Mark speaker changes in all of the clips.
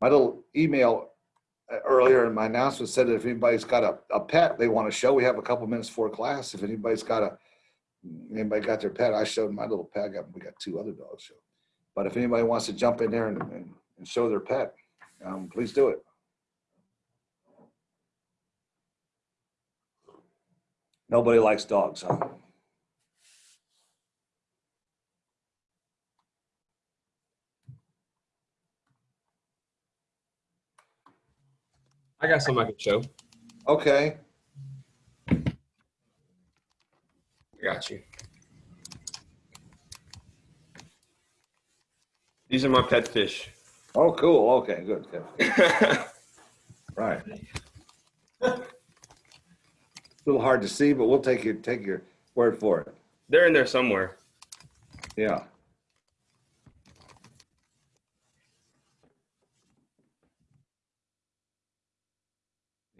Speaker 1: my little email uh, earlier in my announcement said that if anybody's got a, a pet they want to show, we have a couple minutes for class. If anybody's got a, anybody got their pet, I showed my little pet. I got, we got two other dogs. So. But if anybody wants to jump in there and, and, and show their pet, um, please do it. Nobody likes dogs, huh?
Speaker 2: I got some I can show.
Speaker 1: Okay.
Speaker 2: I got you. These are my pet fish.
Speaker 1: Oh, cool. Okay, good. good. Right. A little hard to see, but we'll take your take your word for it.
Speaker 2: They're in there somewhere.
Speaker 1: Yeah.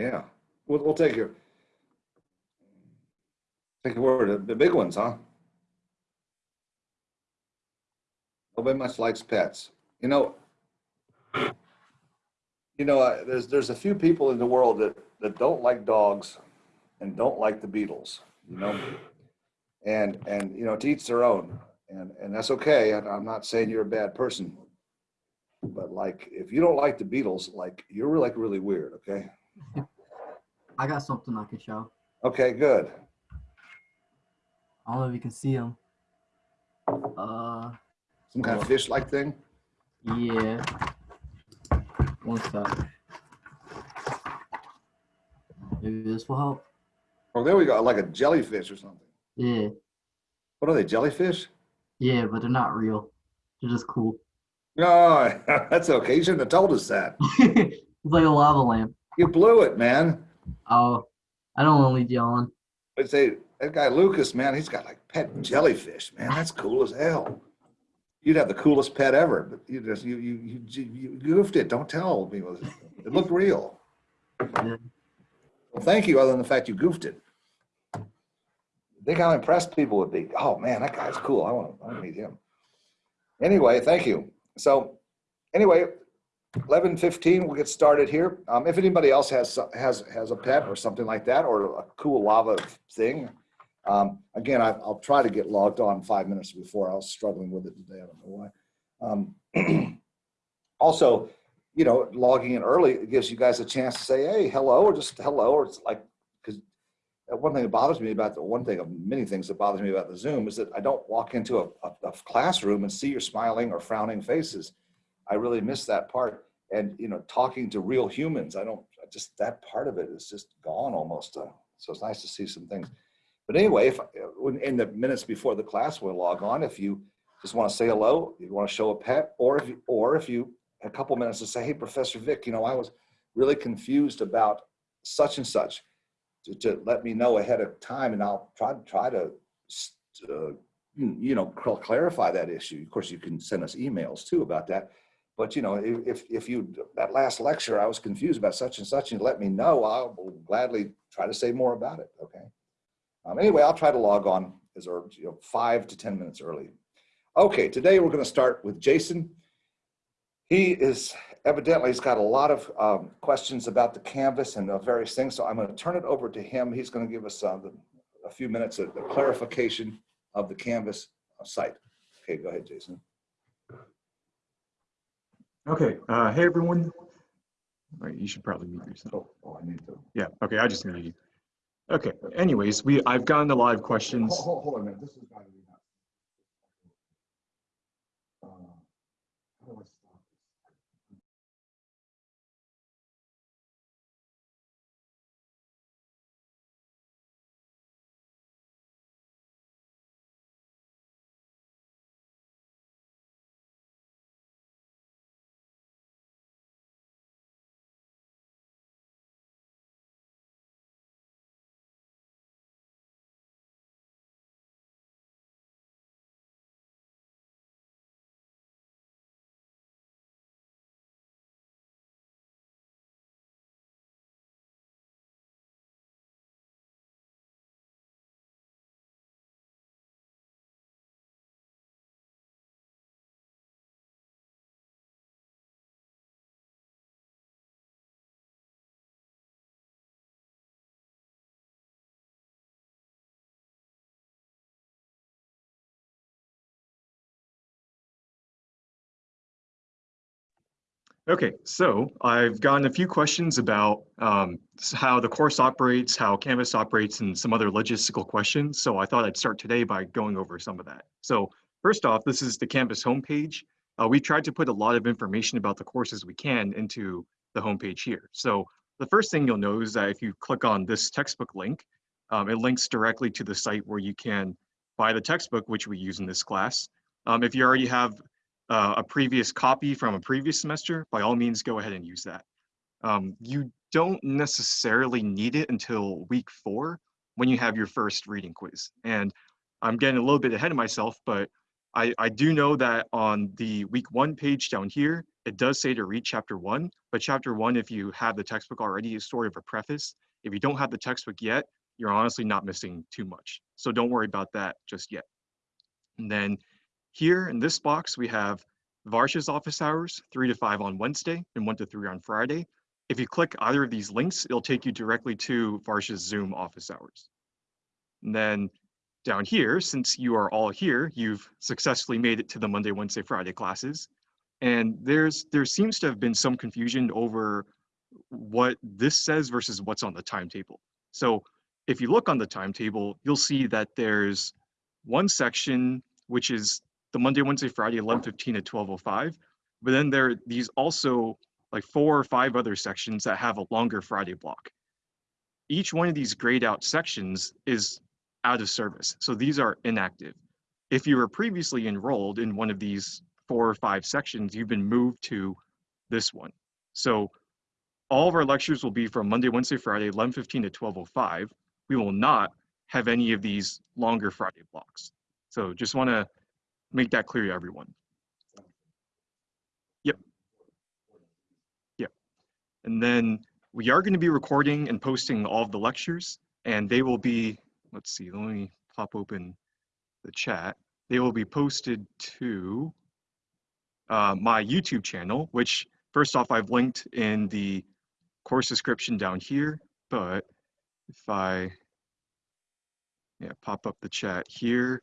Speaker 1: Yeah. We'll we'll take your take your word. The- big ones, huh? Nobody much likes pets. You know. You know, there's there's a few people in the world that that don't like dogs and don't like the Beatles. You know, and and you know, to each their own and and that's okay. I'm not saying you're a bad person, but like if you don't like the Beatles, like you're like really weird. Okay.
Speaker 3: I got something I can show.
Speaker 1: Okay. Good.
Speaker 3: I don't know if you can see them. Uh,
Speaker 1: Some kind of fish-like thing.
Speaker 3: yeah. One sec. Maybe this will help.
Speaker 1: Oh, there we go. Like a jellyfish or something.
Speaker 3: Yeah,
Speaker 1: What are they? Jellyfish?
Speaker 3: yeah, but they're not real. They're just cool.
Speaker 1: No, that's okay. You shouldn't have told us that.
Speaker 3: it's like a lava lamp.
Speaker 1: You blew it, man.
Speaker 3: Oh, I don't want to lead you on.
Speaker 1: But say that guy Lucas, man, he's got like pet jellyfish, man. That's cool as hell. You'd have the coolest pet ever, but you just you you you, you goofed it. Don't tell people. It looked real.
Speaker 3: Yeah.
Speaker 1: Well, thank you. Other than the fact you goofed it. Think how impressed people would be. Oh man, that guy's cool. I want to, I want to meet him. Anyway, thank you. So, anyway, eleven fifteen. We'll get started here. Um, if anybody else has has has a pet or something like that, or a cool lava thing, um, again, I, I'll try to get logged on five minutes before. I was struggling with it today. I don't know why. Um, also, you know, logging in early gives you guys a chance to say, hey, hello, or just hello, or it's like, because one thing that bothers me about the one thing of many things that bothers me about the Zoom is that I don't walk into a, a, a classroom and see your smiling or frowning faces. I really miss that part. And, you know, talking to real humans, I don't, just, that part of it is just gone almost. Uh, so it's nice to see some things. But anyway, if in the minutes before the class we'll log on, if you just want to say hello, you want to show a pet, or if you, or if you a couple minutes to say, hey, Professor Vic, you know, I was really confused about such and such, to, to let me know ahead of time, and I'll try try to, uh, you know, clarify that issue. Of course, you can send us emails too about that. But you know, if if you that last lecture, I was confused about such and such, and you let me know, I'll gladly try to say more about it. Okay. Um, anyway, I'll try to log on as or, you know, five to ten minutes early. Okay, today we're going to start with Jason. He is evidently he's got a lot of um, questions about the canvas and various things. So I'm going to turn it over to him. He's going to give us uh, the, a few minutes of the clarification of the canvas site. Okay, go ahead, Jason.
Speaker 4: Okay, uh, hey everyone. You should probably mute yourself.
Speaker 1: Oh, oh I need to.
Speaker 4: Yeah, okay, I just muted you. Okay, anyways, we, I've gotten a lot of questions.
Speaker 1: Hold, hold, hold on a minute. This is
Speaker 4: Okay, so I've gotten a few questions about um, how the course operates, how Canvas operates, and some other logistical questions. So I thought I'd start today by going over some of that. So first off, this is the Canvas homepage. Uh, we tried to put a lot of information about the courses we can into the homepage here. So the first thing you'll know is that if you click on this textbook link, um, it links directly to the site where you can buy the textbook, which we use in this class. Um, if you already have uh, a previous copy from a previous semester, by all means, go ahead and use that. Um, you don't necessarily need it until week four when you have your first reading quiz. And I'm getting a little bit ahead of myself, but I, I do know that on the week one page down here, it does say to read chapter one, but chapter one, if you have the textbook already, is sort of a preface. If you don't have the textbook yet, you're honestly not missing too much. So don't worry about that just yet. And then here in this box, we have Varsha's office hours, three to five on Wednesday and one to three on Friday. If you click either of these links, it'll take you directly to Varsha's Zoom office hours. And then down here, since you are all here, you've successfully made it to the Monday, Wednesday, Friday classes. And there's there seems to have been some confusion over what this says versus what's on the timetable. So if you look on the timetable, you'll see that there's one section which is the Monday, Wednesday, Friday, 11:15 to 12:05. But then there are these also like four or five other sections that have a longer Friday block. Each one of these grayed out sections is out of service. So these are inactive. If you were previously enrolled in one of these four or five sections, you've been moved to this one. So all of our lectures will be from Monday, Wednesday, Friday, 11:15 to 12:05. We will not have any of these longer Friday blocks. So just want to make that clear to everyone. Yep. Yep. And then we are going to be recording and posting all of the lectures, and they will be, let's see, let me pop open the chat. They will be posted to uh, my YouTube channel, which first off, I've linked in the course description down here, but if I yeah, pop up the chat here,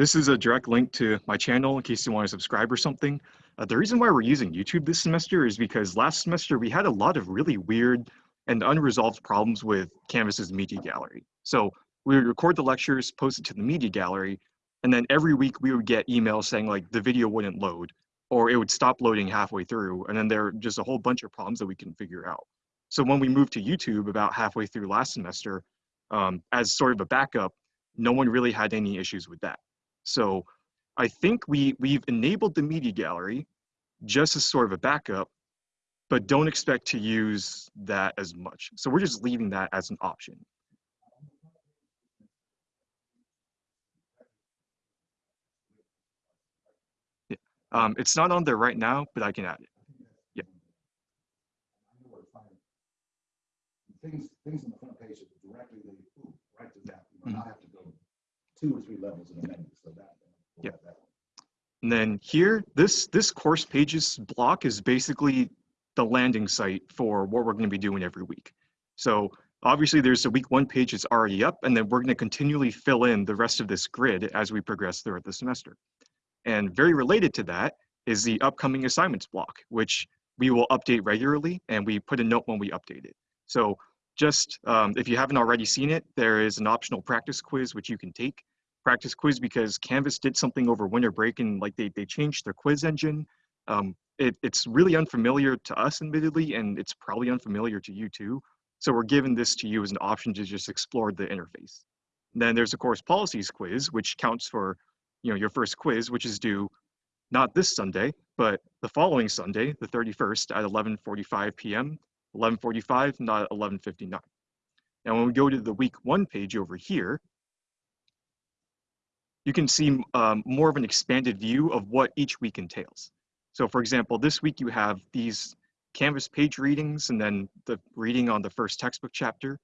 Speaker 4: this is a direct link to my channel in case you want to subscribe or something. Uh, the reason why we're using YouTube this semester is because last semester we had a lot of really weird and unresolved problems with Canvas's media gallery. So we would record the lectures, post it to the media gallery, and then every week we would get emails saying like the video wouldn't load or it would stop loading halfway through. And then there are just a whole bunch of problems that we can figure out. So when we moved to YouTube about halfway through last semester, um, as sort of a backup, no one really had any issues with that. So I think we, we've enabled the media gallery just as sort of a backup, but don't expect to use that as much. So we're just leaving that as an option. Yeah. Um, it's not on there right now, but I can add it. Yeah.
Speaker 1: Things, things on the front page that directly ooh, right to that, you do not have to two or three levels the menu, so that.
Speaker 4: Yeah.
Speaker 1: that.
Speaker 4: And then here, this, this course pages block is basically the landing site for what we're going to be doing every week. So obviously there's a week one page that's already up, and then we're going to continually fill in the rest of this grid as we progress throughout the semester. And very related to that is the upcoming assignments block, which we will update regularly, and we put a note when we update it. So just um, if you haven't already seen it, there is an optional practice quiz which you can take practice quiz because Canvas did something over winter break and like they, they changed their quiz engine. Um, it, it's really unfamiliar to us admittedly, and it's probably unfamiliar to you too. So we're giving this to you as an option to just explore the interface. And then there's of course policies quiz, which counts for you know your first quiz, which is due not this Sunday, but the following Sunday, the 31st at 11:45 p.m. 11:45, not 11:59. Now when we go to the week one page over here, you can see um, more of an expanded view of what each week entails. So for example, this week you have these Canvas page readings and then the reading on the first textbook chapter.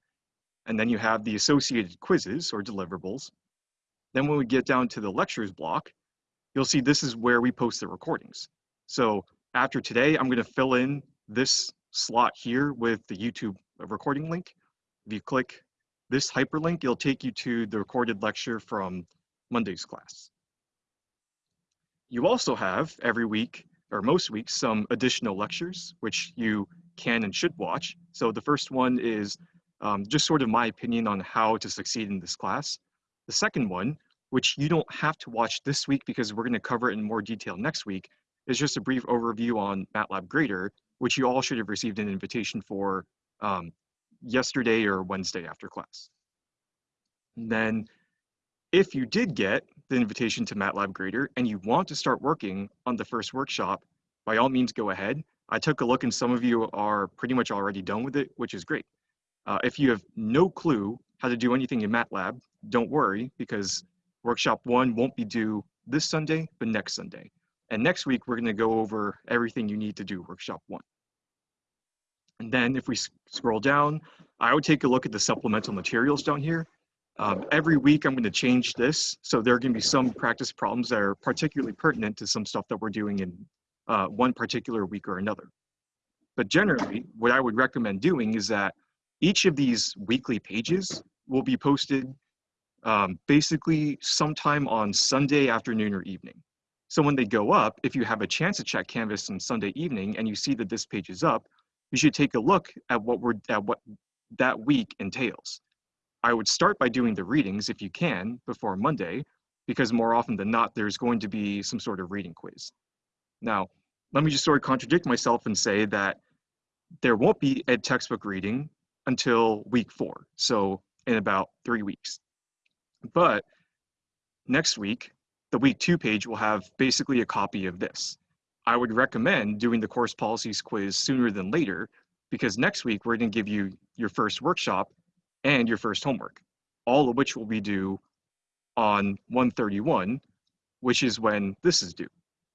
Speaker 4: And then you have the associated quizzes or deliverables. Then when we get down to the lectures block, you'll see this is where we post the recordings. So after today, I'm gonna fill in this slot here with the YouTube recording link. If you click this hyperlink, it'll take you to the recorded lecture from Monday's class. You also have every week or most weeks, some additional lectures, which you can and should watch. So the first one is um, just sort of my opinion on how to succeed in this class. The second one, which you don't have to watch this week because we're going to cover it in more detail next week, is just a brief overview on MATLAB Grader, which you all should have received an invitation for um, yesterday or Wednesday after class. And then if you did get the invitation to MATLAB Grader and you want to start working on the first workshop, by all means go ahead. I took a look and some of you are pretty much already done with it, which is great. Uh, if you have no clue how to do anything in MATLAB, don't worry because workshop one won't be due this Sunday, but next Sunday. And next week, we're gonna go over everything you need to do workshop one. And then if we s- scroll down, I would take a look at the supplemental materials down here. Um, every week, I'm gonna change this. So there are gonna be some practice problems that are particularly pertinent to some stuff that we're doing in uh, one particular week or another. But generally, what I would recommend doing is that each of these weekly pages will be posted um, basically sometime on Sunday afternoon or evening. So when they go up, if you have a chance to check Canvas on Sunday evening and you see that this page is up, you should take a look at what we're at what that week entails. I would start by doing the readings if you can before Monday, because more often than not, there's going to be some sort of reading quiz. Now, let me just sort of contradict myself and say that there won't be a textbook reading until week four, so in about three weeks. But next week, the week two page will have basically a copy of this. I would recommend doing the course policies quiz sooner than later because next week we're going to give you your first workshop and your first homework, all of which will be due on 131, which is when this is due.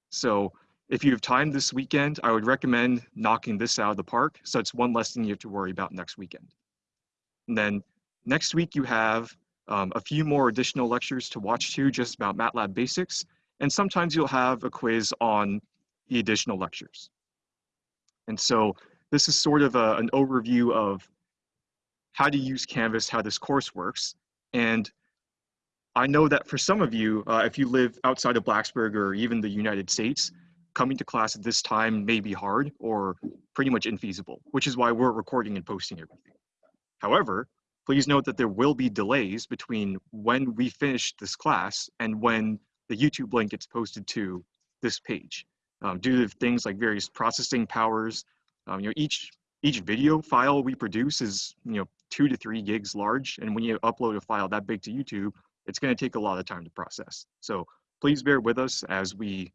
Speaker 4: So if you have time this weekend, I would recommend knocking this out of the park. So it's one less thing you have to worry about next weekend. And then next week you have um, a few more additional lectures to watch too, just about MATLAB basics. And sometimes you'll have a quiz on the additional lectures. And so this is sort of a, an overview of how to use Canvas, how this course works. And I know that for some of you, uh, if you live outside of Blacksburg or even the United States, coming to class at this time may be hard or pretty much infeasible, which is why we're recording and posting everything. However, please note that there will be delays between when we finish this class and when the YouTube link gets posted to this page. Um, due to things like various processing powers, um, you know, each each video file we produce is you know two to three gigs large, and when you upload a file that big to YouTube, it's going to take a lot of time to process. So please bear with us as we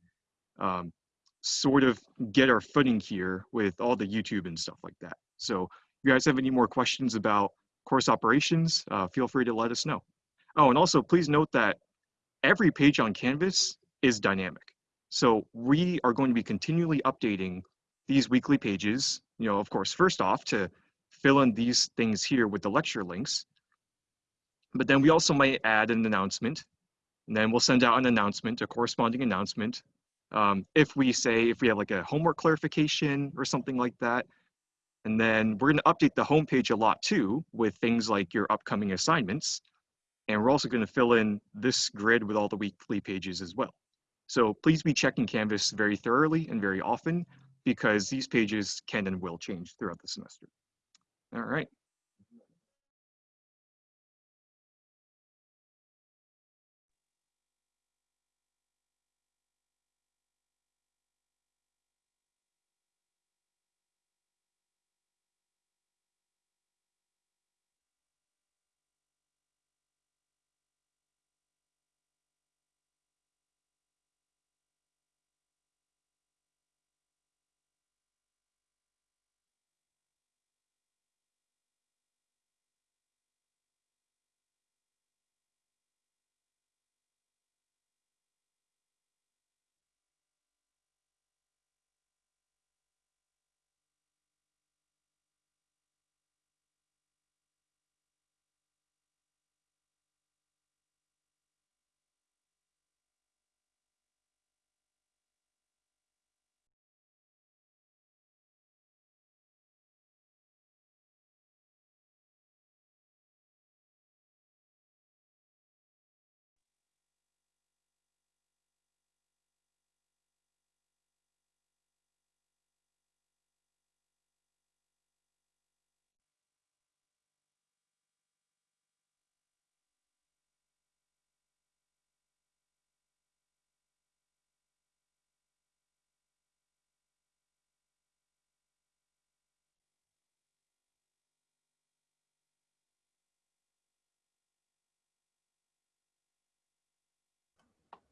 Speaker 4: um, sort of get our footing here with all the YouTube and stuff like that. So if you guys have any more questions about course operations, uh, feel free to let us know. Oh, and also please note that every page on Canvas is dynamic. So we are going to be continually updating these weekly pages, you know, of course, first off to fill in these things here with the lecture links. But then we also might add an announcement and then we'll send out an announcement, a corresponding announcement. Um, if we say, if we have like a homework clarification or something like that, and then we're going to update the homepage a lot too with things like your upcoming assignments. And we're also going to fill in this grid with all the weekly pages as well. So please be checking Canvas very thoroughly and very often because these pages can and will change throughout the semester. All right.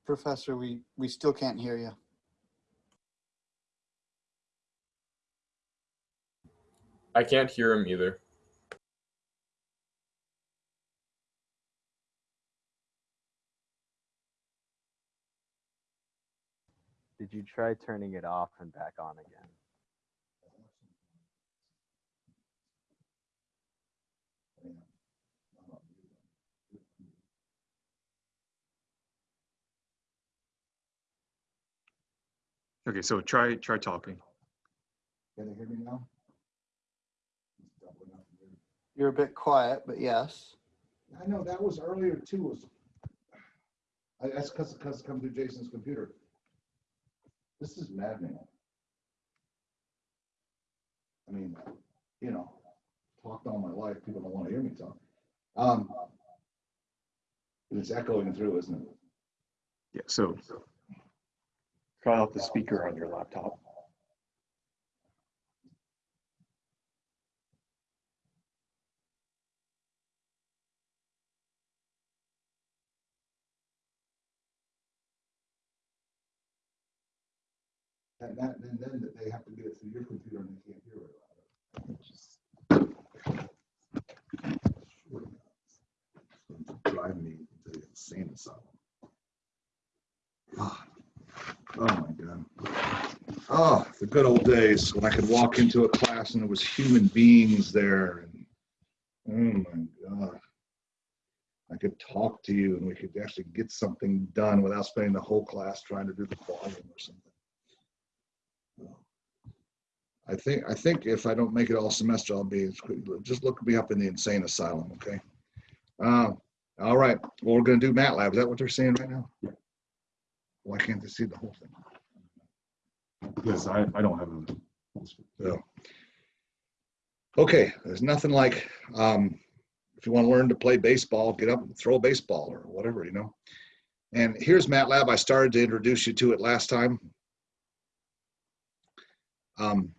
Speaker 5: Professor, we, we still can't hear you.
Speaker 6: I can't hear him either.
Speaker 7: Did you try turning it off and back on again?
Speaker 4: Okay, so try, try talking.
Speaker 1: Can they hear me now?
Speaker 5: You're a bit quiet, but yes.
Speaker 1: I know, that was earlier too, was. I, that's because, because it come through Jason's computer. This is maddening. I mean, you know, talked all my life, people don't want to hear me talk. Um. It's echoing through, isn't it?
Speaker 4: Yeah, so try out the speaker on your laptop.
Speaker 1: And that, and then that they have to get it through your computer and they can't hear it. Drive me to the insane asylum. Ah, Oh my God. Oh, the good old days when I could walk into a class and there was human beings there and, oh my God. I could talk to you and we could actually get something done without spending the whole class trying to do the volume or something. I think, I think if I don't make it all semester, I'll be, just look me up in the insane asylum, okay? Uh, all right, well, we're gonna do MATLAB. Is that what they're saying right now? Why can't they see the whole thing?
Speaker 8: Because I, I don't have a.
Speaker 1: So. Okay, there's nothing like, um, if you want to learn to play baseball, get up and throw a baseball or whatever, you know? And here's MATLAB. I started to introduce you to it last time. Um,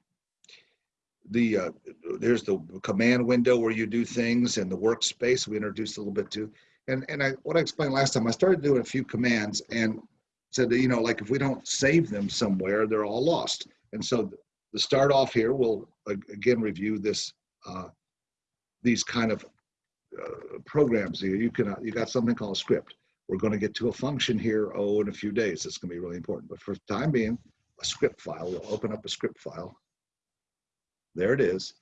Speaker 1: the, uh, there's the command window where you do things and the workspace we introduced a little bit too. And, and I, what I explained last time, I started doing a few commands and said that, you know, like if we don't save them somewhere, they're all lost. And so to start off here, we'll again review this, uh, these kind of uh, programs here. You can, uh, you got something called a script. We're going to get to a function here, oh, in a few days. It's going to be really important. But for the time being, a script file, we'll open up a script file. There it is.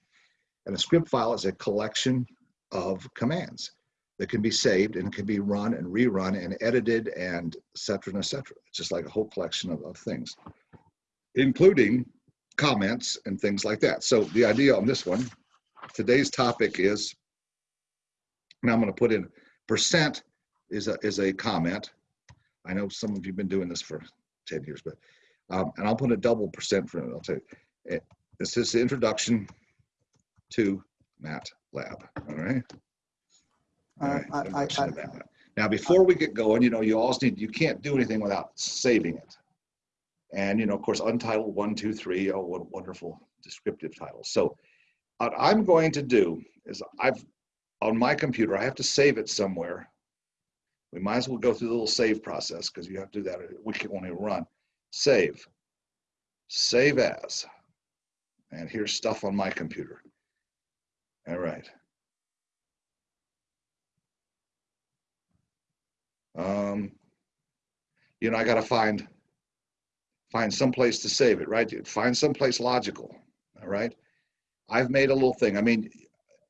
Speaker 1: And a script file is a collection of commands that can be saved and can be run and rerun and edited and et cetera and et cetera. It's just like a whole collection of, of things, including comments and things like that. So the idea on this one, today's topic is, now I'm going to put in percent is a, is a comment. I know some of you have been doing this for 10 years, but, um, and I'll put a double percent for it. I'll tell you, eh, this is the introduction to MATLAB, all right? All
Speaker 5: Uh, I, I, I,
Speaker 1: Now, before we get going, you know, you always need, you can't do anything without saving it. And, you know, of course, untitled one, two, three, oh, what wonderful descriptive title. So what I'm going to do is I've, on my computer, I have to save it somewhere. We might as well go through the little save process because you have to do that. We can only run. Save. Save as. And here's stuff on my computer. All right. Um, you know, I gotta find, find some place to save it, right? Find some place logical, all right? I've made a little thing. I mean,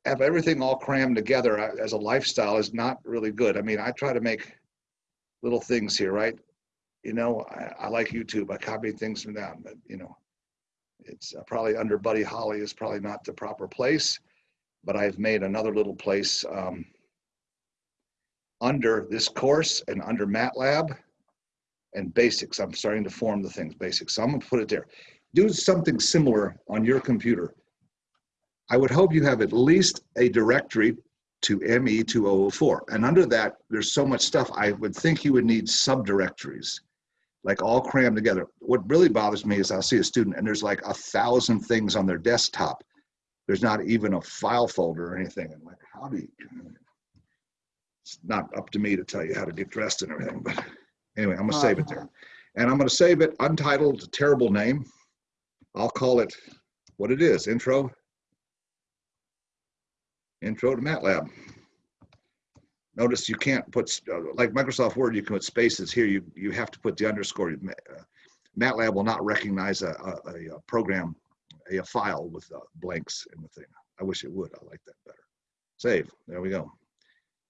Speaker 1: have everything all crammed together uh, as a lifestyle is not really good. I mean, I try to make little things here, right? You know, I, I like YouTube. I copy things from them, but you know, it's uh, probably under Buddy Holly is probably not the proper place, but I've made another little place um, under this course and under MATLAB and basics. I'm starting to form the things basics. So I'm gonna put it there. Do something similar on your computer. I would hope you have at least a directory to ME2004. And under that, there's so much stuff, I would think you would need subdirectories, like all crammed together. What really bothers me is I'll see a student and there's like a thousand things on their desktop. There's not even a file folder or anything. I'm like, how do you? It's not up to me to tell you how to get dressed and everything, but Anyway, I'm gonna save it there. And I'm gonna save it untitled, terrible name. I'll call it what it is, intro. Intro to MATLAB. Notice you can't put, uh, like Microsoft Word, you can put spaces here. You, you have to put the underscore. Uh, MATLAB will not recognize a, a, a- a program, a, a file with uh, blanks in the thing. I wish it would. I like that better. Save. There we go.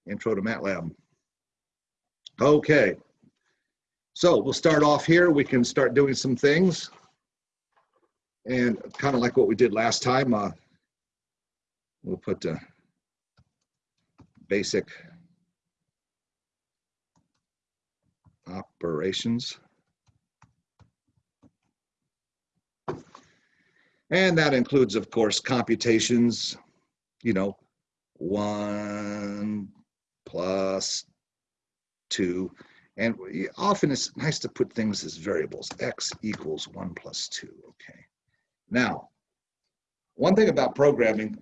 Speaker 1: Intro to MATLAB. Okay. So we'll start off here. We can start doing some things. And kind of like what we did last time, uh, we'll put uh, basic operations. And that includes, of course, computations, you know, one plus two. And often it's nice to put things as variables, x equals one plus two, okay? Now, one thing about programming,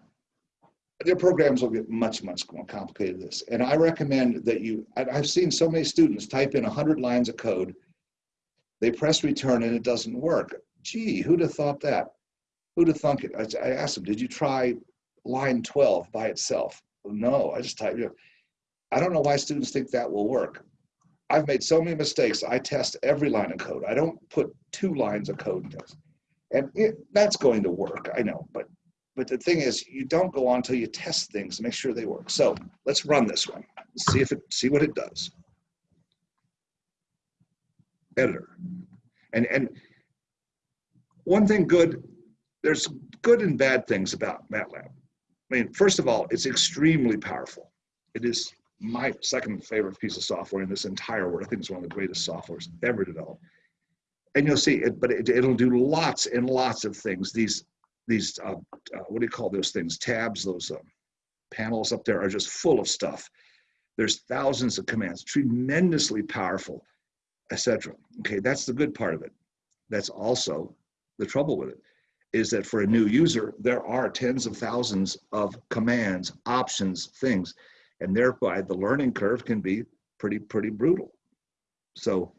Speaker 1: their programs will get much, much more complicated than this. And I recommend that you, I've seen so many students type in 100 lines of code, they press return and it doesn't work. Gee, who'd have thought that? Who'd have thunk it? I I asked them, did you try line 12 by itself? No, I just typed it. I don't know why students think that will work. I've made so many mistakes. I test every line of code. I don't put two lines of code in test. And it, that's going to work, I know, but but the thing is, you don't go on until you test things, and make sure they work. So let's run this one, see if it, see what it does. Editor. And, and one thing good, there's good and bad things about MATLAB. I mean, first of all, it's extremely powerful. It is my second favorite piece of software in this entire world. I think it's one of the greatest softwares ever developed. And you'll see it, but it, it'll do lots and lots of things. These these uh, uh, what do you call those things? Tabs, those uh, panels up there are just full of stuff. There's thousands of commands, tremendously powerful, etc. Okay, that's the good part of it. That's also the trouble with it is that for a new user, there are tens of thousands of commands, options, things, and thereby the learning curve can be pretty, pretty brutal. So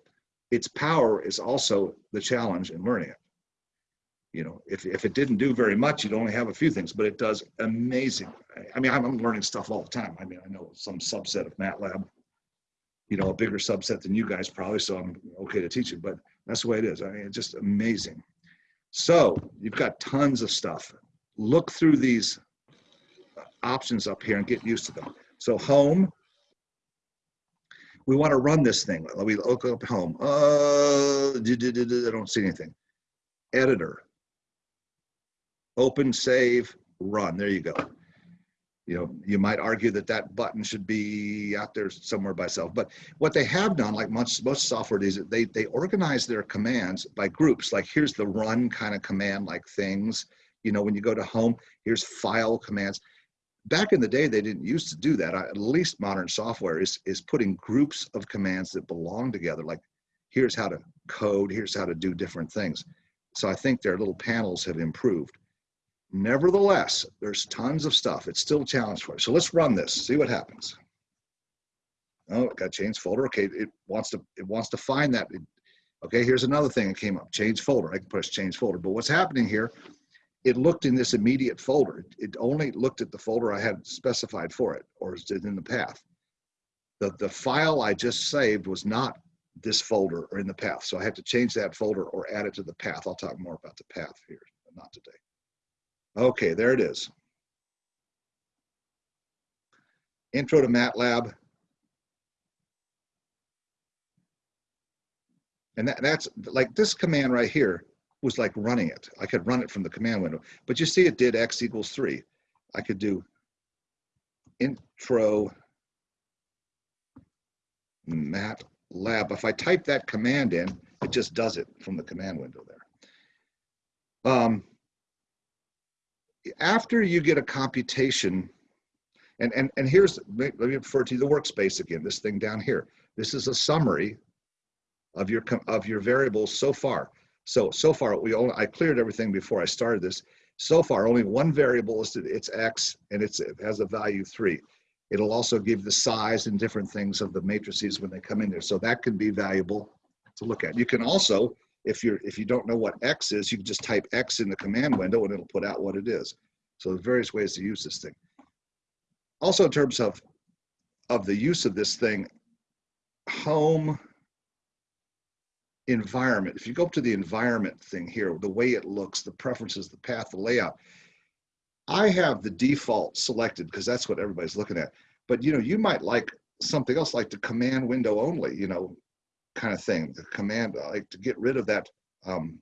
Speaker 1: its power is also the challenge in learning it. You know, if, if it didn't do very much, you'd only have a few things, but it does amazing. I- mean, I'm, I'm learning stuff all the time. I mean, I know some subset of MATLAB, you know, a bigger subset than you guys probably, so I'm okay to teach it, but that's the way it is. I mean, it's just amazing. So you've got tons of stuff. Look through these options up here and get used to them. So home, we want to run this thing. We look up home. Uh, I don't see anything. Editor. Open, save, run. There you go. You know, you might argue that that button should be out there somewhere by itself. But what they have done, like most, most software is they, they organize their commands by groups. Like here's the run kind of command like things. You know, when you go to home, here's file commands back in the day they didn't used to do that. I, at least modern software is is putting groups of commands that belong together like here's how to code here's how to do different things. So i think their little panels have improved. Nevertheless there's tons of stuff. It's still a challenge for you. So let's run this see what happens. Oh it got change folder. Okay it wants to it wants to find that. Okay here's another thing that came up change folder. I can push change folder. But what's happening here it looked in this immediate folder. It only looked at the folder I had specified for it, or is in the path. The, the file I just saved was not this folder or in the path, so I have to change that folder or add it to the path. I'll talk more about the path here, but not today. Okay, there it is. Intro to MATLAB. And that, that's like this command right here was like running it. I could run it from the command window, but you see it did x equals three. I could do intro MATLAB. If I type that command in, it just does it from the command window there. Um, after you get a computation, and, and, and here's, let me refer to the workspace again, this thing down here. This is a summary of your, of your variables so far. So, so far, we only, I cleared everything before I started this. So far, only one variable is, it's X and it's, it has a value three. It'll also give the size and different things of the matrices when they come in there. So that can be valuable to look at. You can also, if you're if you don't know what X is, you can just type X in the command window and it'll put out what it is. So there's various ways to use this thing. Also in terms of of the use of this thing, home environment. If you go up to the environment thing here, the way it looks, the preferences, the path, the layout, I have the default selected because that's what everybody's looking at. But you know, you might like something else like the command window only, you know, kind of thing. The command, like to get rid of that, um,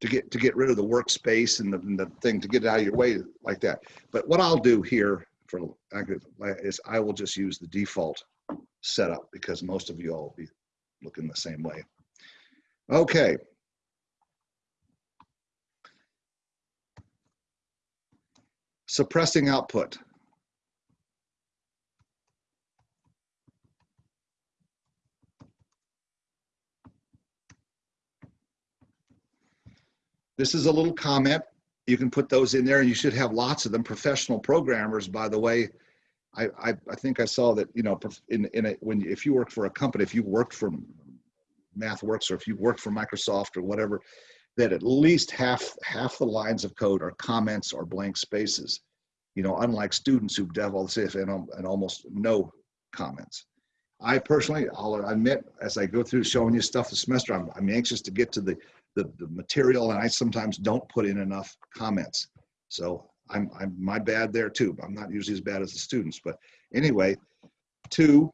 Speaker 1: to get to get rid of the workspace and the, and the thing to get it out of your way like that. But what I'll do here for is I will just use the default setup because most of you all be looking the same way. Okay. Suppressing output. This is a little comment. You can put those in there and you should have lots of them. Professional programmers, by the way, I, I, I think I saw that, you know, in, in a, when, if you work for a company, if you worked for MathWorks or if you worked for Microsoft or whatever, that at least half, half the lines of code are comments or blank spaces. You know, unlike students who have all and, and almost no comments. I personally, I'll admit, as I go through showing you stuff this semester, I'm, I'm anxious to get to the, the, the material and I sometimes don't put in enough comments. So I'm, I'm my bad there too. I'm not usually as bad as the students, but anyway, two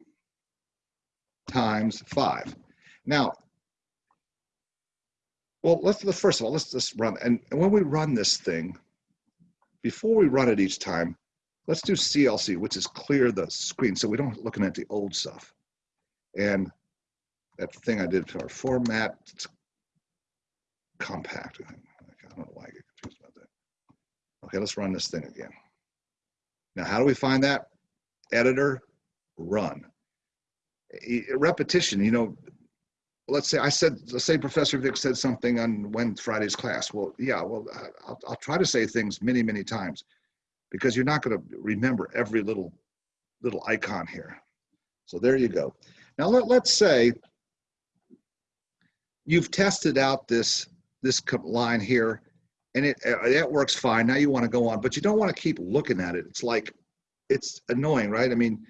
Speaker 1: times five. Now, well, let's, let's first of all, let's just run, and, and when we run this thing, before we run it each time, let's do CLC, which is clear the screen, so we don't looking at the old stuff. And that thing I did for our format, compact. I. Don't know why I get confused about that. Okay, let's run this thing again. Now, how do we find that? Editor, run. Repetition, you know, let's say I said, let's say Professor Vick said something on when Friday's class. Well, yeah, well, I'll, I'll try to say things many, many times because you're not going to remember every little, little icon here. So there you go. Now let, let's say you've tested out this, this line here and it, uh, that works fine. Now you want to go on, but you don't want to keep looking at it. It's like, it's annoying, right? I mean,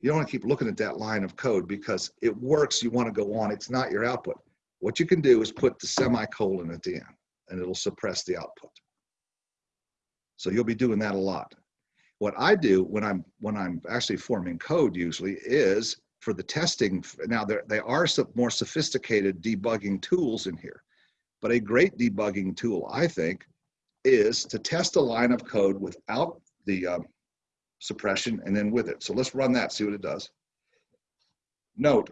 Speaker 1: you don't want to keep looking at that line of code because it works. You want to go on. It's not your output. What you can do is put the semicolon at the end and it'll suppress the output. So you'll be doing that a lot. What I do when I'm when I'm actually forming code usually is for the testing. Now there they are some more sophisticated debugging tools in here, but a great debugging tool I think is to test a line of code without the um, suppression and then with it. So let's run that, see what it does. Note,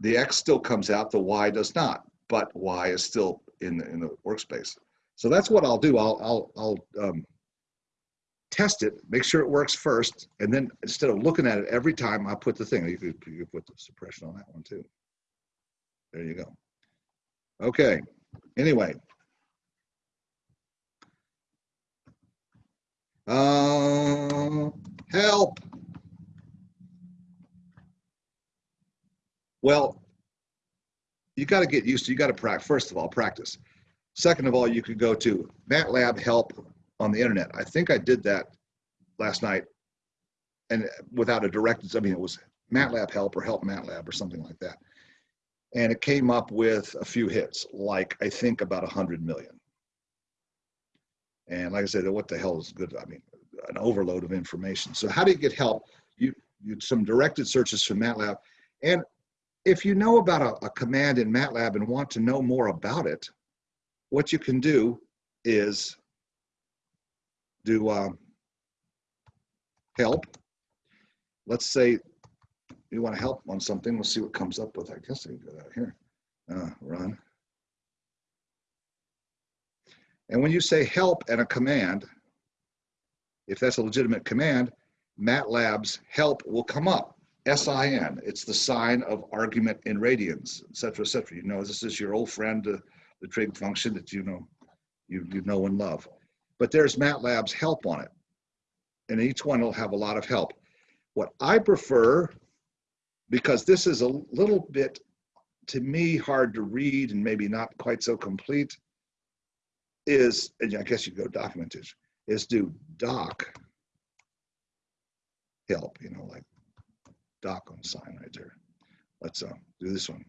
Speaker 1: the X still comes out, the Y does not, but Y is still in the, in the workspace. So that's what I'll do. I'll, I'll, I'll um, test it, make sure it works first, and then instead of looking at it every time, I put the thing, you could, you could put the suppression on that one too. There you go. Okay, anyway. Uh, help. Well, you got to get used to, you got to practice, first of all, practice. Second of all, you could go to MATLAB help on the internet. I think I did that last night and without a direct, I mean, it was MATLAB help or help MATLAB or something like that. And it came up with a few hits, like I think about a hundred million. And like I said, what the hell is good? I mean, an overload of information. So how do you get help? You, you some directed searches from MATLAB. And if you know about a, a command in MATLAB and want to know more about it, what you can do is do um, help. Let's say you want to help on something. We'll see what comes up with. I guess I can go out here. Uh, run. And when you say help and a command, if that's a legitimate command, MATLAB's help will come up. SIN, it's the sine of argument in radians, et cetera, et cetera. You know, this is your old friend, uh, the trig function that you know, you, you know and love. But there's MATLAB's help on it. and each one will have a lot of help. What I prefer, because this is a little bit, to me, hard to read and maybe not quite so complete, is, and I guess you go documentation, is do doc help, you know, like doc on sign right there. Let's uh, do this one.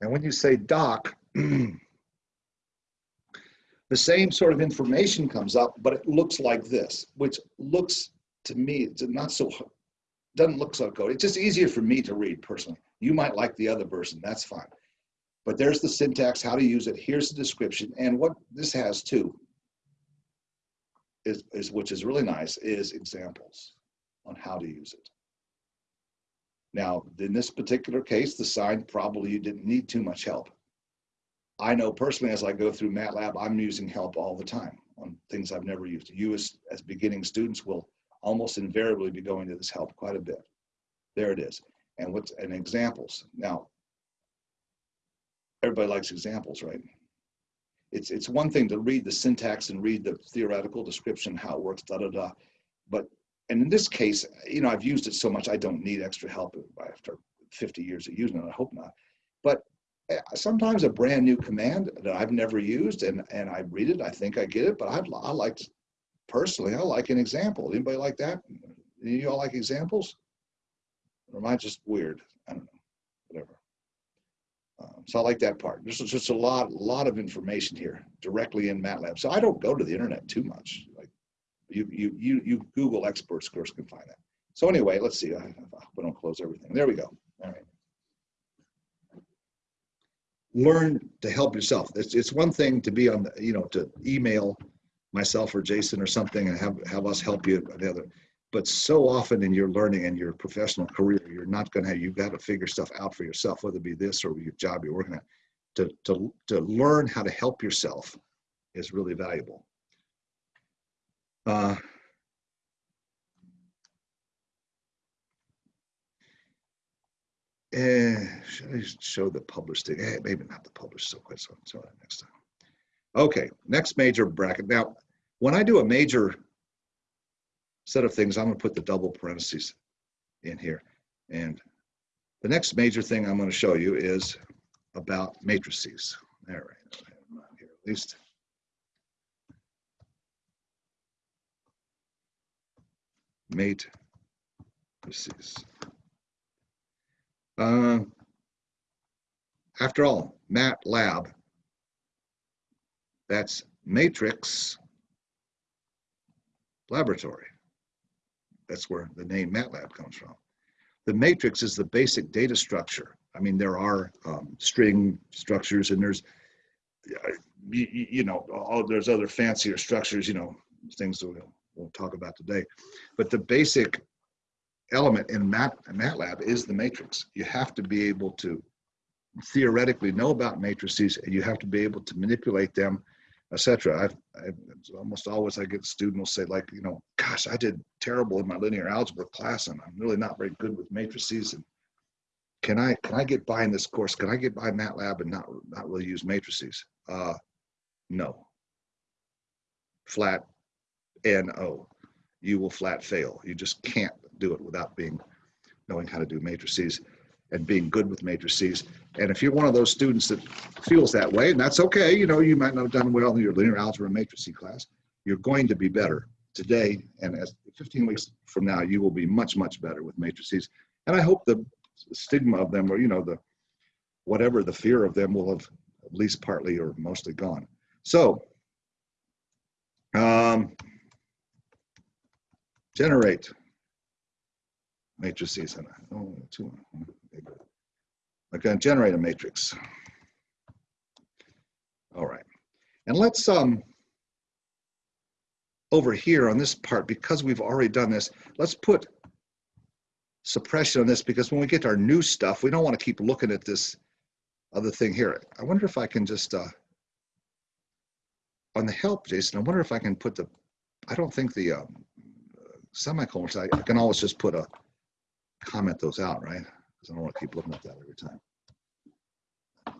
Speaker 1: And when you say doc, the same sort of information comes up, but it looks like this, which looks to me, it's not so, doesn't look so good. It's just easier for me to read personally. You might like the other version, that's fine. But there's the syntax, how to use it. Here's the description. And what this has too is, is which is really nice, is examples on how to use it. Now, in this particular case, the sine probably you didn't need too much help. I know personally, as I go through MATLAB, I'm using help all the time on things I've never used. You as, as beginning students will almost invariably be going to this help quite a bit. There it is. And what's, and examples. Now, everybody likes examples, right? It's, it's one thing to read the syntax and read the theoretical description, how it works, da, da, da. But, and in this case, you know, I've used it so much, I don't need extra help after 50 years of using it, I hope not. But eh, sometimes a brand new command that I've never used and, and I read it, I think I get it, but I'd, I like, personally, I like an example. Anybody like that? You all like examples? Or am I just weird? I don't know, whatever. Um, so I like that part. This is just a lot, a lot of information here directly in MATLAB. So I don't go to the internet too much. Like you, you, you, you Google experts, of course, can find that. So anyway, let's see. I, hope I don't close everything. There we go. All right. Learn to help yourself. It's, it's one thing to be on, the, you know, to email myself or Jason or something and have, have us help you another. But so often in your learning and your professional career, you're not going to have, you've got to figure stuff out for yourself, whether it be this or your job you're working at. To, to, to learn how to help yourself is really valuable. Uh, eh, should I show the published thing? Eh, maybe not the published, so quick, so, so next time. Okay, next major bracket. Now, when I do a major set of things, I'm gonna put the double parentheses in here. And the next major thing I'm gonna show you is about matrices. All right, here at least. Matrices. Uh, after all, MATLAB, that's matrix laboratory. That's where the name MATLAB comes from. The matrix is the basic data structure. I mean, there are um, string structures and there's, uh, you, know, all, there's other fancier structures, you know, things that we won't talk about today. But the basic element in Mat, MATLAB is the matrix. You have to be able to theoretically know about matrices and you have to be able to manipulate them etc. I've, I've almost always I get a student will say like, you know, gosh, I did terrible in my linear algebra class and I'm really not very good with matrices. And can I can I get by in this course? Can I get by MATLAB and not not really use matrices? Uh, no. Flat no. You will flat fail. You just can't do it without being knowing how to do matrices and being good with matrices. And if you're one of those students that feels that way, and that's okay, you know, you might not have done well in your linear algebra matrices class, you're going to be better today. And as 15 weeks from now, you will be much, much better with matrices. And I hope the stigma of them or, you know, the whatever the fear of them will have at least partly or mostly gone. So, um, generate matrices. And oh, two, I'm going to generate a matrix. All right. And let's, um, over here on this part, because we've already done this, let's put suppression on this because when we get our new stuff, we don't want to keep looking at this other thing here. I wonder if I can just, uh, on the help, Jason, I wonder if I can put the, I don't think the um, semicolons, I can always just put a, comment those out, right? Because I don't want to keep looking at that every time.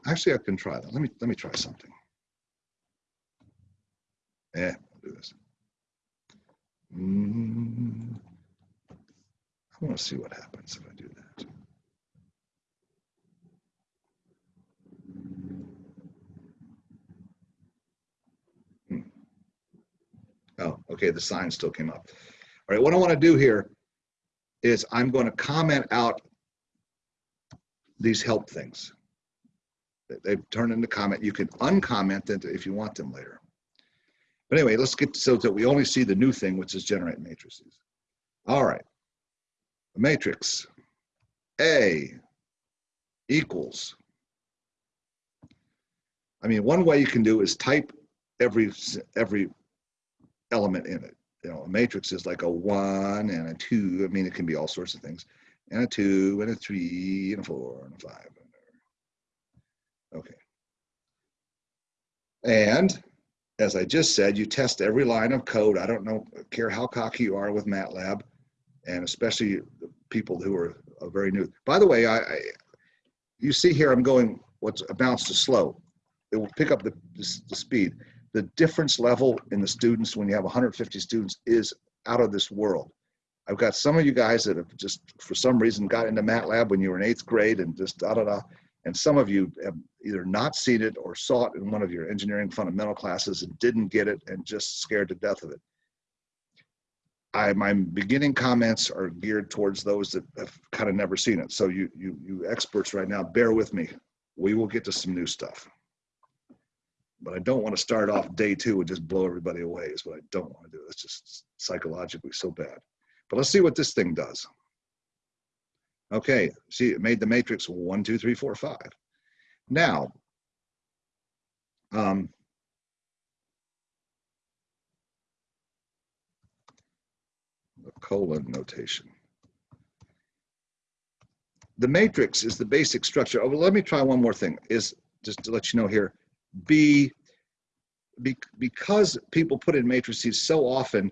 Speaker 1: Actually, I can try that. Let me let me try something. Yeah, do this. Mm, I want to see what happens if I do that. Hmm. Oh, okay, the sign still came up. All right, what I want to do here is I'm going to comment out these help things. They- turned into comment. You can uncomment them if you want them later. But anyway, let's get so that we only see the new thing, which is generate matrices. All right. The matrix A equals. I mean, one way you can do is type every every element in it. You know, a matrix is like a one and a two. I mean, it can be all sorts of things. And a two and a three and a four and a five. Okay. And as I just said, you test every line of code. I don't know, care how cocky you are with MATLAB, and especially the people who are very new. By the way, I, I you see here, I'm going what's amounts to slow. It will pick up the, the, the speed. The difference level in the students when you have 150 students is out of this world. I've got some of you guys that have just, for some reason, got into MATLAB when you were in eighth grade and just da da da. And some of you have either not seen it or saw it in one of your engineering fundamental classes and didn't get it and just scared to death of it. I, my beginning comments are geared towards those that have kind of never seen it. So you, you, you experts right now, bear with me. We will get to some new stuff. But I don't want to start off day two and just blow everybody away is what I don't want to do. It's just psychologically so bad. But let's see what this thing does. Okay, see, it made the matrix one, two, three, four, five. Now, um, the colon notation. The matrix is the basic structure. Oh, well, let me try one more thing. Is just to let you know here, B, be, because people put in matrices so often,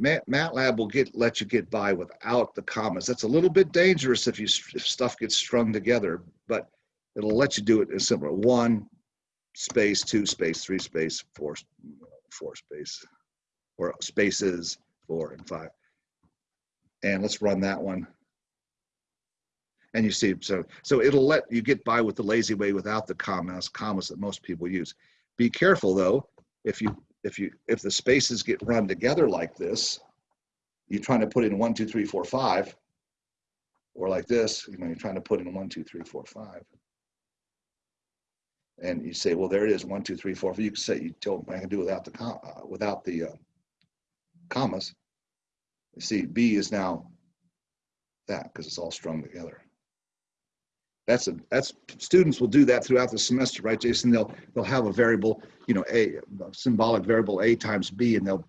Speaker 1: MATLAB will get let you get by without the commas. That's a little bit dangerous if you if stuff gets strung together, but it'll let you do it as simple. One space, two space, three space, four, four space, or spaces, four and five. And let's run that one. And you see, so so it'll let you get by with the lazy way without the commas, commas that most people use. Be careful though, if you if you if the spaces get run together like this, you're trying to put in one, two, three, four, five, or like this, you know, you're trying to put in one, two, three, four, five. And you say, well, there it is, one, two, three, four. You can say you don't I can do without the com uh, without the uh, commas. You see, B is now that because it's all strung together. That's a that's students will do that throughout the semester, right, Jason? They'll they'll have a variable, you know, a, a symbolic variable a times b, and they'll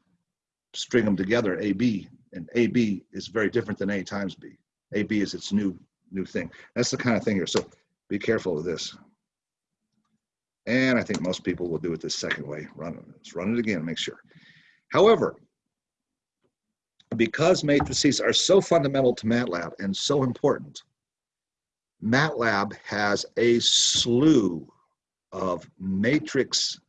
Speaker 1: string them together, ab, and ab is very different than a times b. ab is its new new thing. That's the kind of thing here. So be careful of this. And I think most people will do it this second way. Run it. Let's run it again. Make sure. However, because matrices are so fundamental to MATLAB and so important, MATLAB has a slew of matrix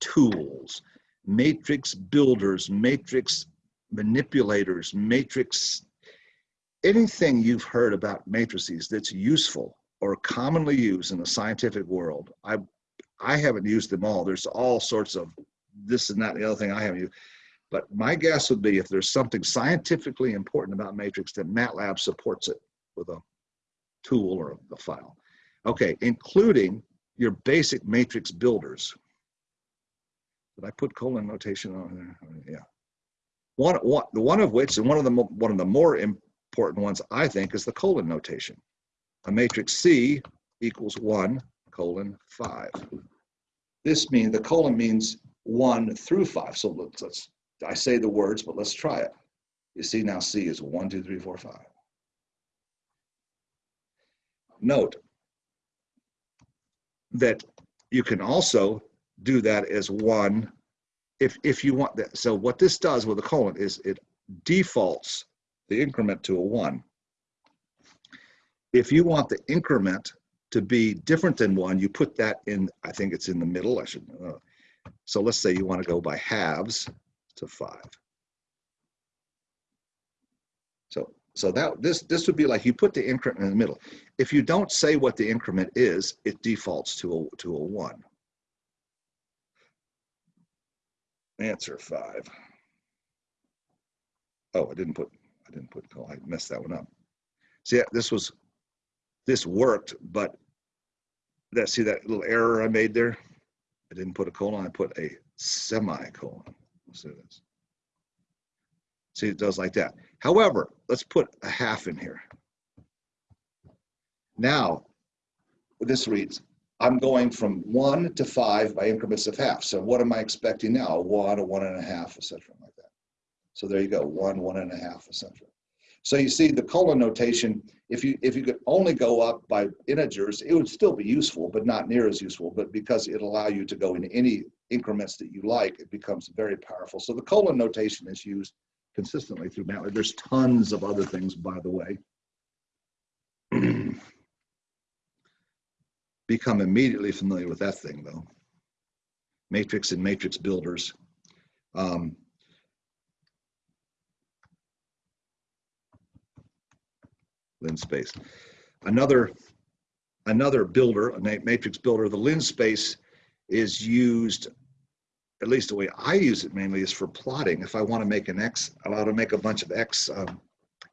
Speaker 1: tools, matrix builders, matrix manipulators, matrix, anything you've heard about matrices that's useful or commonly used in the scientific world. I, I haven't used them all. There's all sorts of this and that the other thing I haven't used. But my guess would be if there's something scientifically important about matrix, that MATLAB supports it with a tool or a file. Okay, including your basic matrix builders. Did I put colon notation on there? Yeah. One, one, the one of which, and one of the one of the more important ones, I think, is the colon notation. A matrix C equals one colon five. This means the colon means one through five. So let's, let's I say the words, but let's try it. You see now C is one, two, three, four, five. Note that you can also do that as one if, if you want that. So what this does with a colon is it defaults the increment to a one. If you want the increment to be different than one, you put that in, I think it's in the middle, I should, uh, so let's say you want to go by halves to five. So that, this, this would be like you put the increment in the middle. If you don't say what the increment is, it defaults to a, to a one. Answer five. Oh, I didn't put, I didn't put, oh, I messed that one up. See, this was, this worked, but that, see that little error I made there? I didn't put a colon, I put a semicolon. Let's do this. See, it does like that. However, let's put a half in here. Now, this reads, I'm going from one to five by increments of half. So what am I expecting now? One, a one and a half, et cetera, like that. So there you go, one, one and a half, et cetera. So you see the colon notation, if you, if you could only go up by integers, it would still be useful, but not near as useful. But because it allow you to go in any increments that you like, it becomes very powerful. So the colon notation is used consistently through MATLAB. There's tons of other things, by the way. Become immediately familiar with that thing, though. Matrix and matrix builders. Um, linspace. Another, another builder, a matrix builder, the linspace is used, at least the way I use it mainly is for plotting. If I want to make an X, I want to make a bunch of X, um,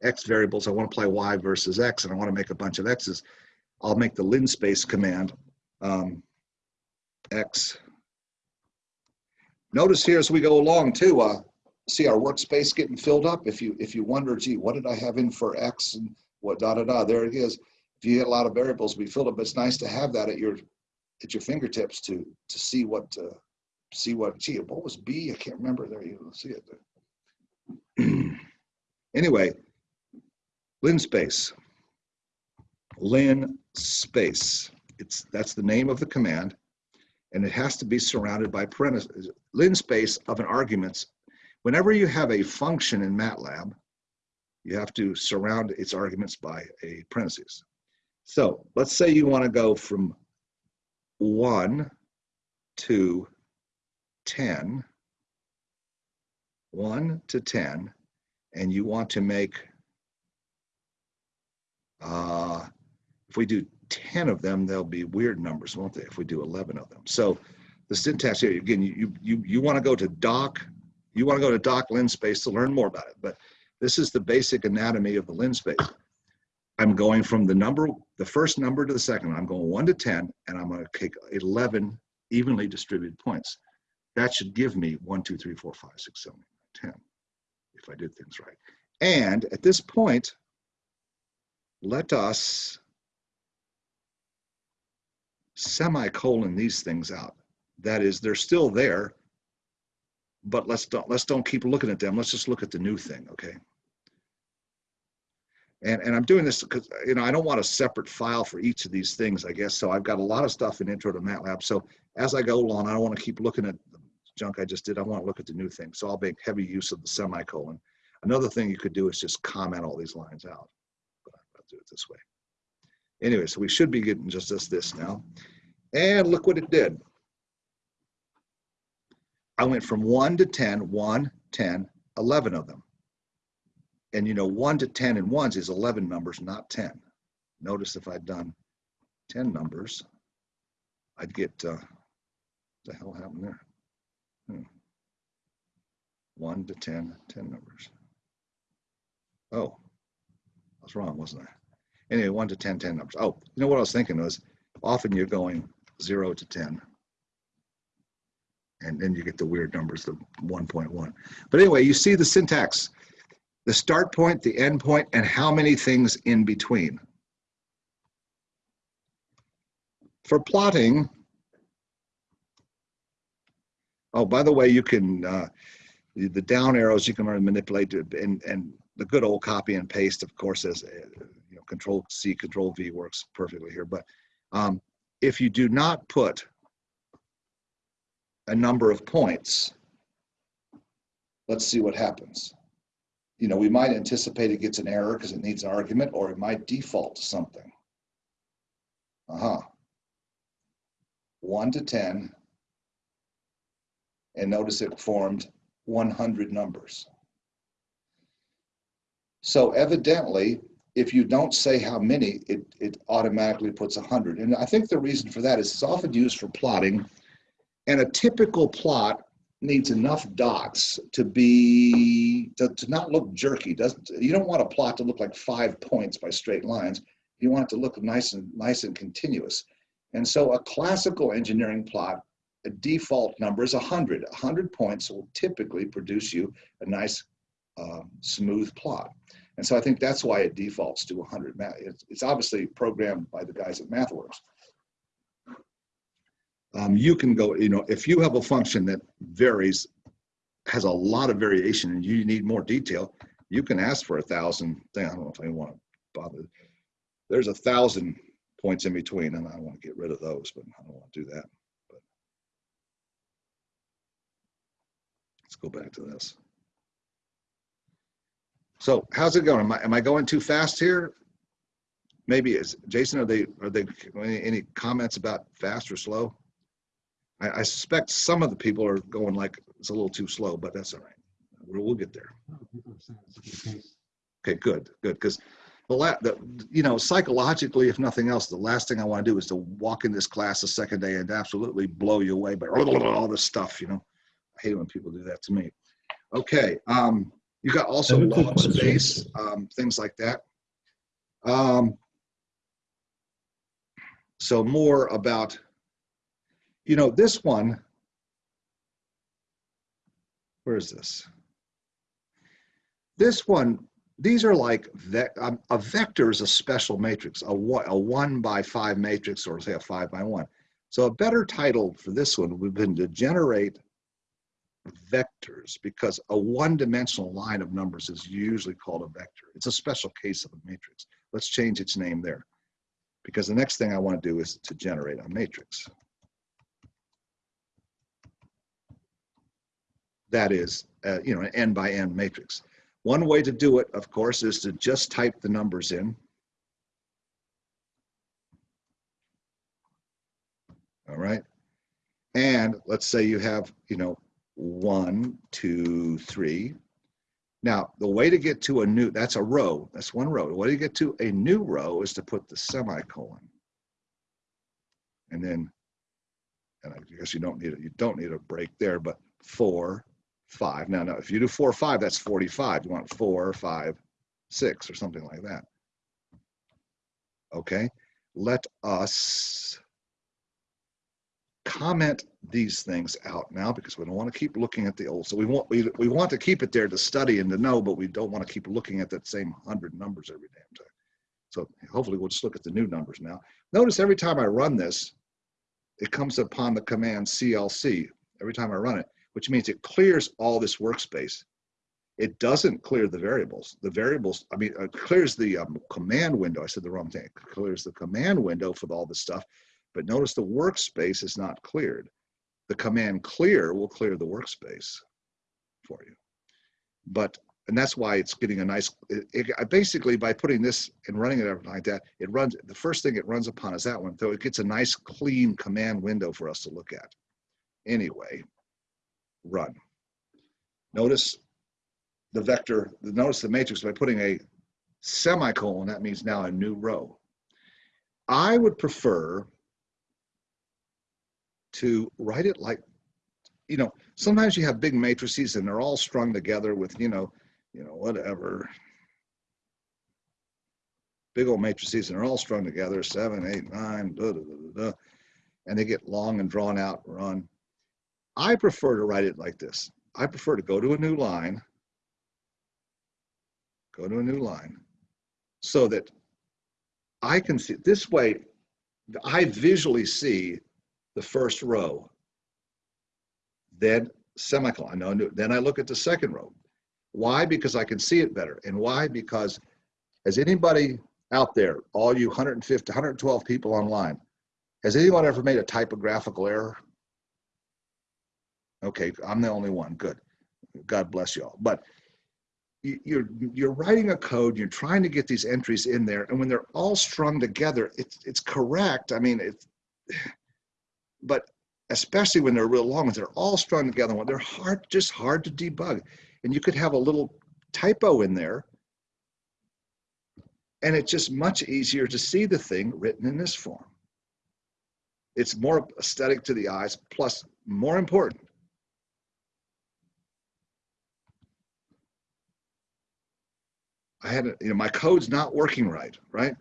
Speaker 1: X variables, I want to play Y versus X, and I want to make a bunch of X's, I'll make the linspace command, um, X. Notice here as we go along too, uh, see our workspace getting filled up. If you, if you wonder, gee, what did I have in for X and what da da da, there it is. If you get a lot of variables be filled up, it's nice to have that at your at your fingertips to to see what uh, see what gee what was B I can't remember there you see it there. anyway, linspace. Lin space. It's that's the name of the command, and it has to be surrounded by parentheses. linspace of an arguments. Whenever you have a function in MATLAB, you have to surround its arguments by a parentheses. So let's say you want to go from 1 to 10, 1 to 10, and you want to make, uh, if we do 10 of them, they'll be weird numbers, won't they, if we do 11 of them. So the syntax here, again, you, you, you want to go to doc, you want to go to doc linspace to learn more about it, but this is the basic anatomy of the linspace. I'm going from the number, the first number to the second. I'm going one to 10, and I'm going to take 11 evenly distributed points. That should give me one, two, three, four, five, six, seven, eight, 10, if I did things right. And at this point, let us semicolon these things out. That is, they're still there, but let's don't let's don't keep looking at them. Let's just look at the new thing, okay? And and I'm doing this because you know I don't want a separate file for each of these things, I guess. So I've got a lot of stuff in Intro to MATLAB. So as I go along, I don't want to keep looking at junk I just did. I want to look at the new thing. So I'll make heavy use of the semicolon. Another thing you could do is just comment all these lines out. But I'll do it this way. Anyway, so we should be getting just this this now. And look what it did. I went from 1 to 10, 1, 10, 11 of them. And you know, 1 to 10 and ones is 11 numbers, not 10. Notice if I'd done 10 numbers, I'd get, uh, the hell happened there? Hmm. 1 to 10, 10 numbers. Oh, I was wrong, wasn't I? Anyway, 1 to 10, 10 numbers. Oh, you know what I was thinking was often you're going 0 to 10 and then you get the weird numbers, the 1.1. But anyway, you see the syntax, the start point, the end point, and how many things in between. For plotting, oh, by the way, you can, uh, the down arrows, you can learn to manipulate and, and the good old copy and paste, of course, as, uh, you know, Control C, Control V works perfectly here. But um, if you do not put a number of points, let's see what happens. You know, we might anticipate it gets an error because it needs an argument, or it might default to something. Uh-huh. 1 to 10. And notice it formed 100 numbers. So evidently, if you don't say how many, it, it automatically puts 100. And I think the reason for that is it's often used for plotting. And a typical plot needs enough dots to be, to, to not look jerky. Doesn't, you don't want a plot to look like five points by straight lines. You want it to look nice and nice and continuous. And so a classical engineering plot, default number is 100. 100 points will typically produce you a nice um, smooth plot. And so I think that's why it defaults to 100. It's, it's obviously programmed by the guys at MathWorks. Um, you can go, you know, if you have a function that varies, has a lot of variation and you need more detail, you can ask for a thousand, I don't know if I want to bother. There's a thousand points in between and I want to get rid of those, but I don't want to do that. But Let's go back to this. So how's it going? Am I, am I going too fast here? Maybe is, Jason, are they, are they, any, any comments about fast or slow? I, I suspect some of the people are going like, it's a little too slow, but that's all right. We'll, we'll get there. Okay, good, good, because the la, the, you know, psychologically, if nothing else, the last thing I want to do is to walk in this class the second day and absolutely blow you away by all this stuff, you know? Hate it when people do that to me. Okay, um, you got also
Speaker 8: I have a quick
Speaker 1: law
Speaker 8: question.
Speaker 1: space, um, things like that. Um, so more about, you know, this one. Where is this? This one, these are like, vec- um, a vector is a special matrix, a one, a one by five matrix, or say a five by one. So a better title for this one would have been to generate vectors because a one-dimensional line of numbers is usually called a vector. It's a special case of a matrix. Let's change its name there. Because the next thing I want to do is to generate a matrix. That is, uh, you know, an n by n matrix. One way to do it, of course, is to just type the numbers in. All right. And let's say you have, you know, one, two, three. Now, the way to get to a new, that's a row, that's one row. The way to get to a new row is to put the semicolon. And then, and I guess you don't need it, you don't need a break there, but four, five. Now, now, if you do four, five, that's 45. You want four, five, six, or something like that. Okay, let us comment these things out now because we don't want to keep looking at the old. So we want we, we want to keep it there to study and to know, but we don't want to keep looking at that same hundred numbers every damn time. So hopefully we'll just look at the new numbers now. Notice every time I run this, it comes upon the command CLC every time I run it, which means it clears all this workspace. It doesn't clear the variables. The variables, I mean, it clears the um, command window. I said the wrong thing. It clears the command window for all this stuff. But notice the workspace is not cleared. The command clear will clear the workspace for you. But, and that's why it's getting a nice, it, it- basically by putting this and running it like that, it runs, the first thing it runs upon is that one. So it gets a nice clean command window for us to look at. Anyway, run. Notice the vector, notice the matrix by putting a semicolon, that means now a new row. I would prefer to write it like, you know, sometimes you have big matrices and they're all strung together with, you know, you know, whatever. Big old matrices and they're all strung together, seven, eight, nine, da, da, da, da, and they get long and drawn out, run. I prefer to write it like this. I prefer to go to a new line, go to a new line, so that I can see, this way, I visually see the first row. Then semicolon, no, then I look at the second row. Why? Because I can see it better. And why? Because has anybody out there, all you 150, 112 people online, has anyone ever made a typographical error? Okay, I'm the only one. Good. God bless y'all. But you- you're you're writing a code. You're trying to get these entries in there, and when they're all strung together, it's it's correct. I mean, it's but especially when they're real long ones, they're all strung together. They're hard, just hard to debug, and you could have a little typo in there, And it's just much easier to see the thing written in this form. It's more aesthetic to the eyes, plus more important. I had, you know, my code's not working right, right?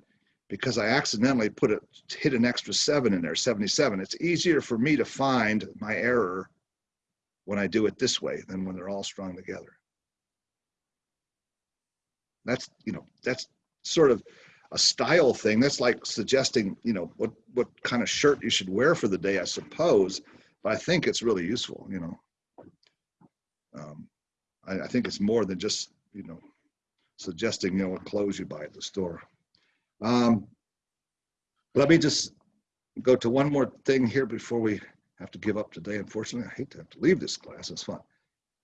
Speaker 1: Because I accidentally put it, hit an extra seven in there, 77. It's easier for me to find my error when I do it this way than when they're all strung together. That's, you know, that's sort of a style thing. That's like suggesting, you know, what, what kind of shirt you should wear for the day, I suppose. But I think it's really useful, you know. Um, I, I think it's more than just, you know, suggesting, you know, what clothes you buy at the store. Um, let me just go to one more thing here before we have to give up today. Unfortunately, I hate to have to leave this class. It's fun.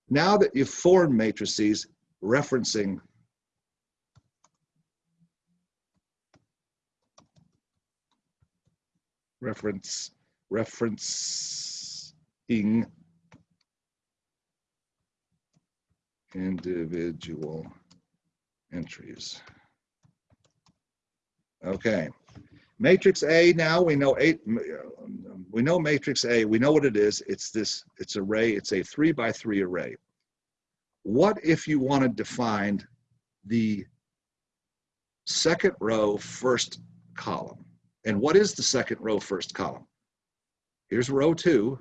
Speaker 1: Now that you've formed matrices referencing reference referencing individual entries. Okay, matrix A now we know eight. We know matrix A. We know what it is. It's this. It's a array. It's a three by three array. What if you wanted to find the second row first column? And what is the second row first column? Here's row two,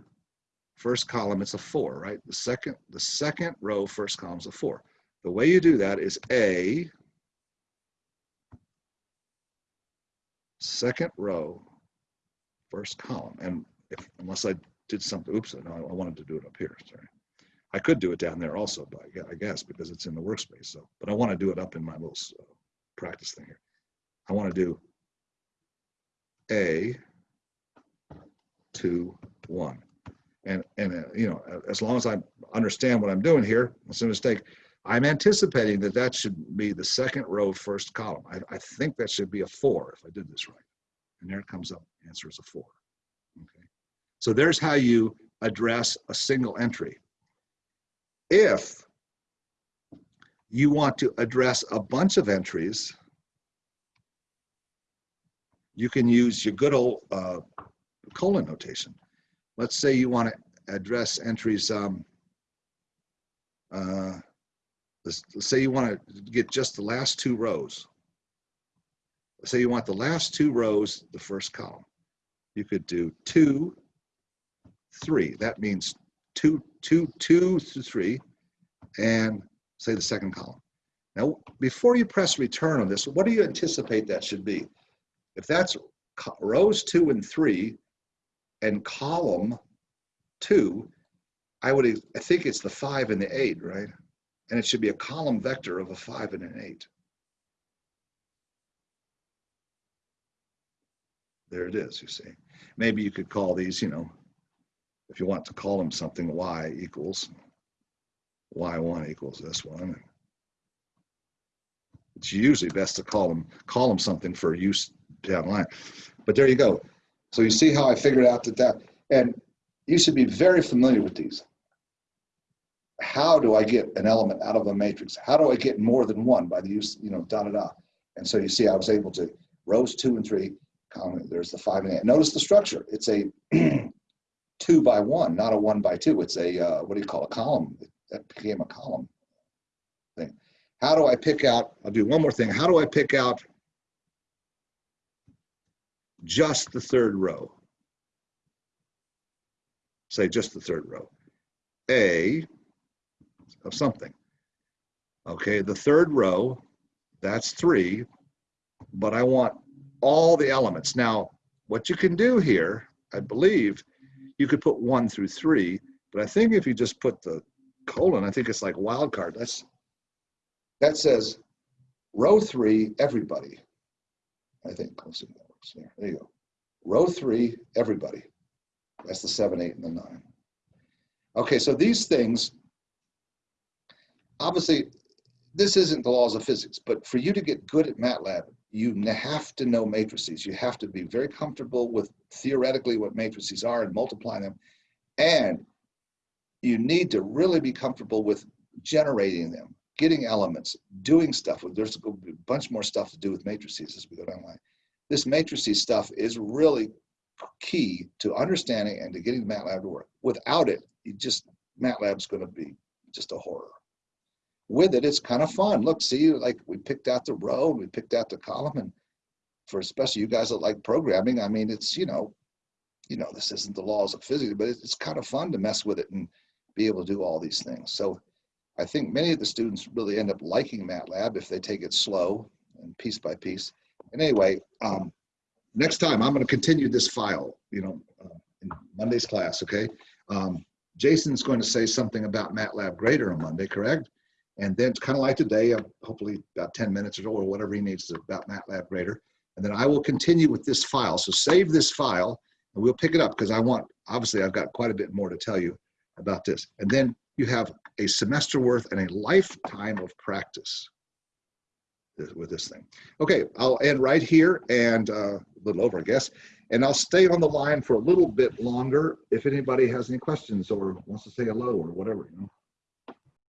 Speaker 1: first column. It's a four, right? The second the second row first column is a four. The way you do that is A, second row, first column. And if, unless I did something, oops, no, I wanted to do it up here, sorry. I could do it down there also, but I I guess because it's in the workspace. So, but I want to do it up in my little uh, practice thing here. I want to do A, two, one. And, and, uh, you know, as long as I understand what I'm doing here, it's a mistake. I'm anticipating that that should be the second row, first column. I, I think that should be a four if I did this right. And there it comes up, answer is a four. Okay. So there's how you address a single entry. If you want to address a bunch of entries, you can use your good old uh, colon notation. Let's say you want to address entries, um, uh, let's, say you want to get just the last two rows. Let's say you want the last two rows, the first column. You could do two, three. That means two, two, two three, and say the second column. Now, before you press return on this, what do you anticipate that should be? If that's rows two and three and column two, I would, I think it's the five and the eight, right? And it should be a column vector of a five and an eight. There it is, you see. Maybe you could call these, you know, if you want to call them something, y equals, y1 equals this one. It's usually best to call them, call them something for use down the line. But there you go. So you see how I figured out that that, and you should be very familiar with these. How do I get an element out of a matrix? How do I get more than one by the use, you know, da da da. And so you see, I was able to rows two and three, column, there's the five and eight. Notice the structure. It's a two by one, not a one by two. It's a, uh, what do you call a column? That became a column thing. How do I pick out, I'll do one more thing. How do I pick out just the third row? Say just the third row. A of something. Okay, the third row, that's three, but I want all the elements. Now, what you can do here, I believe, you could put one through three, but I think if you just put the colon, I think it's like wild card. That's that says row three, everybody. I think. Let's see if that works. There, there you go. Row three, everybody. That's the seven, eight, and the nine. Okay, so these things, obviously, this isn't the laws of physics, but for you to get good at MATLAB, you have to know matrices. You have to be very comfortable with theoretically what matrices are and multiply them. And you need to really be comfortable with generating them. getting elements, doing stuff. There's a bunch more stuff to do with matrices as we go down the line. This matrices stuff is really key to understanding and to getting MATLAB to work. Without it, you just MATLAB's going to be just a horror. With it, it's kind of fun. Look, see, like we picked out the row we picked out the column, and for especially you guys that like programming, I mean, it's you know, you know, this isn't the laws of physics, but it's, it's kind of fun to mess with it and be able to do all these things. So I think many of the students really end up liking MATLAB if they take it slow and piece by piece. And anyway, um, next time I'm going to continue this file, you know, uh, in Monday's class, okay? Um, Jason's going to say something about MATLAB Grader on Monday, correct? And then it's kind of like today, hopefully about 10 minutes or or whatever he needs about MATLAB Grader. And then I will continue with this file. So save this file and we'll pick it up because I want, obviously I've got quite a bit more to tell you about this. And then you have a semester worth and a lifetime of practice with this thing. Okay, I'll end right here and uh, a little over, I guess. And I'll stay on the line for a little bit longer if anybody has any questions or wants to say hello or whatever, you know.